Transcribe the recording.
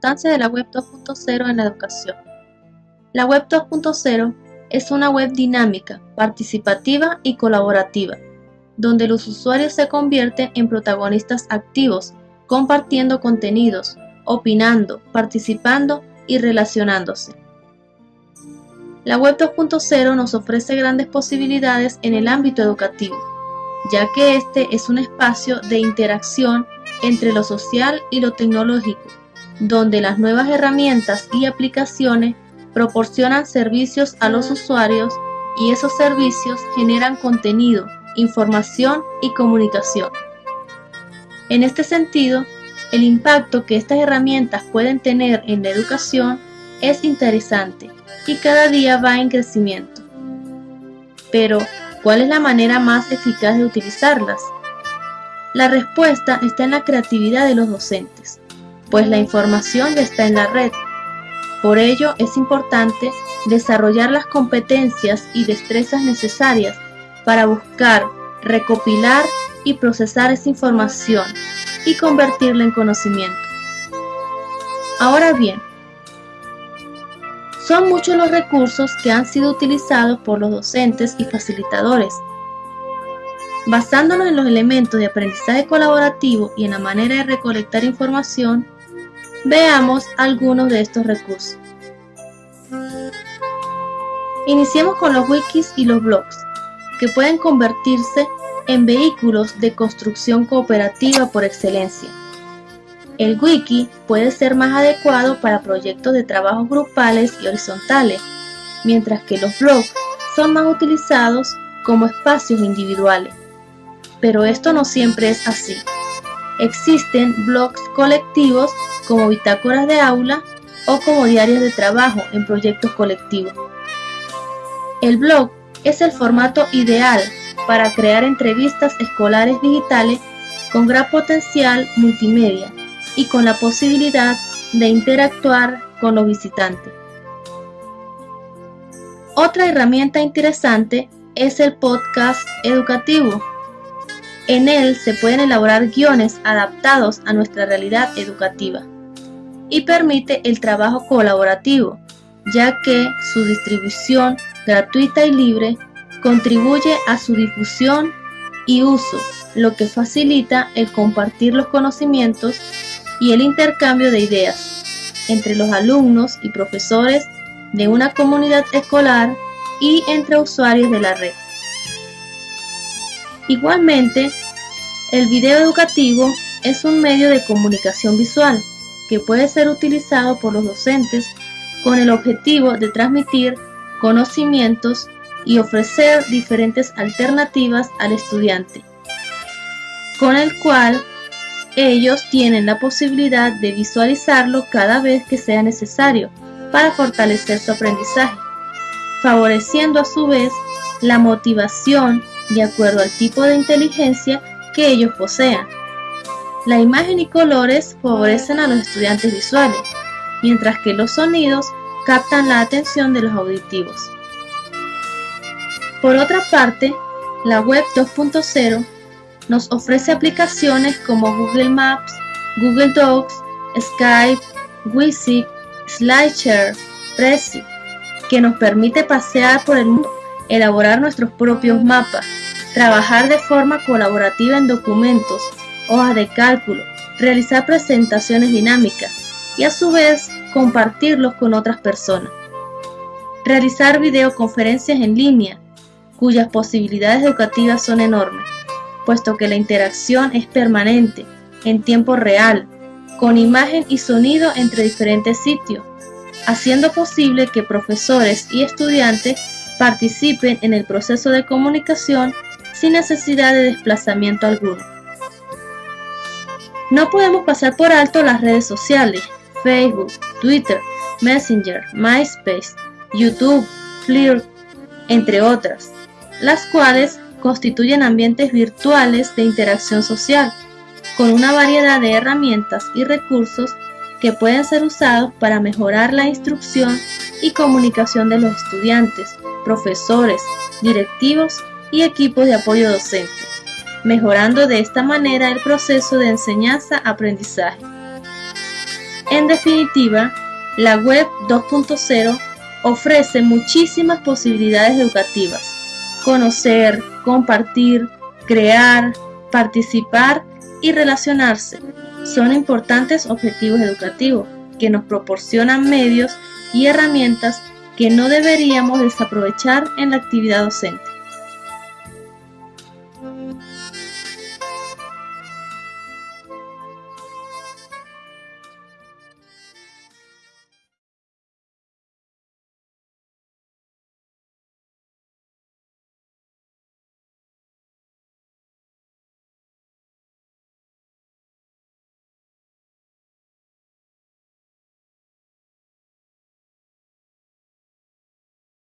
importancia de la Web 2.0 en la educación. La Web 2.0 es una web dinámica, participativa y colaborativa, donde los usuarios se convierten en protagonistas activos, compartiendo contenidos, opinando, participando y relacionándose. La Web 2.0 nos ofrece grandes posibilidades en el ámbito educativo, ya que este es un espacio de interacción entre lo social y lo tecnológico, donde las nuevas herramientas y aplicaciones proporcionan servicios a los usuarios y esos servicios generan contenido, información y comunicación. En este sentido, el impacto que estas herramientas pueden tener en la educación es interesante y cada día va en crecimiento. Pero, ¿cuál es la manera más eficaz de utilizarlas? La respuesta está en la creatividad de los docentes, pues la información ya está en la red. Por ello es importante desarrollar las competencias y destrezas necesarias para buscar, recopilar y procesar esa información y convertirla en conocimiento. Ahora bien, son muchos los recursos que han sido utilizados por los docentes y facilitadores Basándonos en los elementos de aprendizaje colaborativo y en la manera de recolectar información, veamos algunos de estos recursos. Iniciemos con los wikis y los blogs, que pueden convertirse en vehículos de construcción cooperativa por excelencia. El wiki puede ser más adecuado para proyectos de trabajo grupales y horizontales, mientras que los blogs son más utilizados como espacios individuales pero esto no siempre es así. Existen blogs colectivos como bitácoras de aula o como diarios de trabajo en proyectos colectivos. El blog es el formato ideal para crear entrevistas escolares digitales con gran potencial multimedia y con la posibilidad de interactuar con los visitantes. Otra herramienta interesante es el podcast educativo en él se pueden elaborar guiones adaptados a nuestra realidad educativa y permite el trabajo colaborativo, ya que su distribución gratuita y libre contribuye a su difusión y uso, lo que facilita el compartir los conocimientos y el intercambio de ideas entre los alumnos y profesores de una comunidad escolar y entre usuarios de la red. Igualmente, el video educativo es un medio de comunicación visual que puede ser utilizado por los docentes con el objetivo de transmitir conocimientos y ofrecer diferentes alternativas al estudiante, con el cual ellos tienen la posibilidad de visualizarlo cada vez que sea necesario para fortalecer su aprendizaje, favoreciendo a su vez la motivación de acuerdo al tipo de inteligencia que ellos posean. La imagen y colores favorecen a los estudiantes visuales, mientras que los sonidos captan la atención de los auditivos. Por otra parte, la web 2.0 nos ofrece aplicaciones como Google Maps, Google Docs, Skype, Wizig, SlideShare, Prezi, que nos permite pasear por el mundo, elaborar nuestros propios mapas, trabajar de forma colaborativa en documentos, hojas de cálculo, realizar presentaciones dinámicas y a su vez compartirlos con otras personas. Realizar videoconferencias en línea, cuyas posibilidades educativas son enormes, puesto que la interacción es permanente, en tiempo real, con imagen y sonido entre diferentes sitios, haciendo posible que profesores y estudiantes participen en el proceso de comunicación sin necesidad de desplazamiento alguno. No podemos pasar por alto las redes sociales, Facebook, Twitter, Messenger, MySpace, YouTube, Flirt, entre otras, las cuales constituyen ambientes virtuales de interacción social, con una variedad de herramientas y recursos que pueden ser usados para mejorar la instrucción y comunicación de los estudiantes, profesores, directivos y equipos de apoyo docente, mejorando de esta manera el proceso de enseñanza-aprendizaje. En definitiva, la web 2.0 ofrece muchísimas posibilidades educativas. Conocer, compartir, crear, participar y relacionarse son importantes objetivos educativos que nos proporcionan medios y herramientas que no deberíamos desaprovechar en la actividad docente.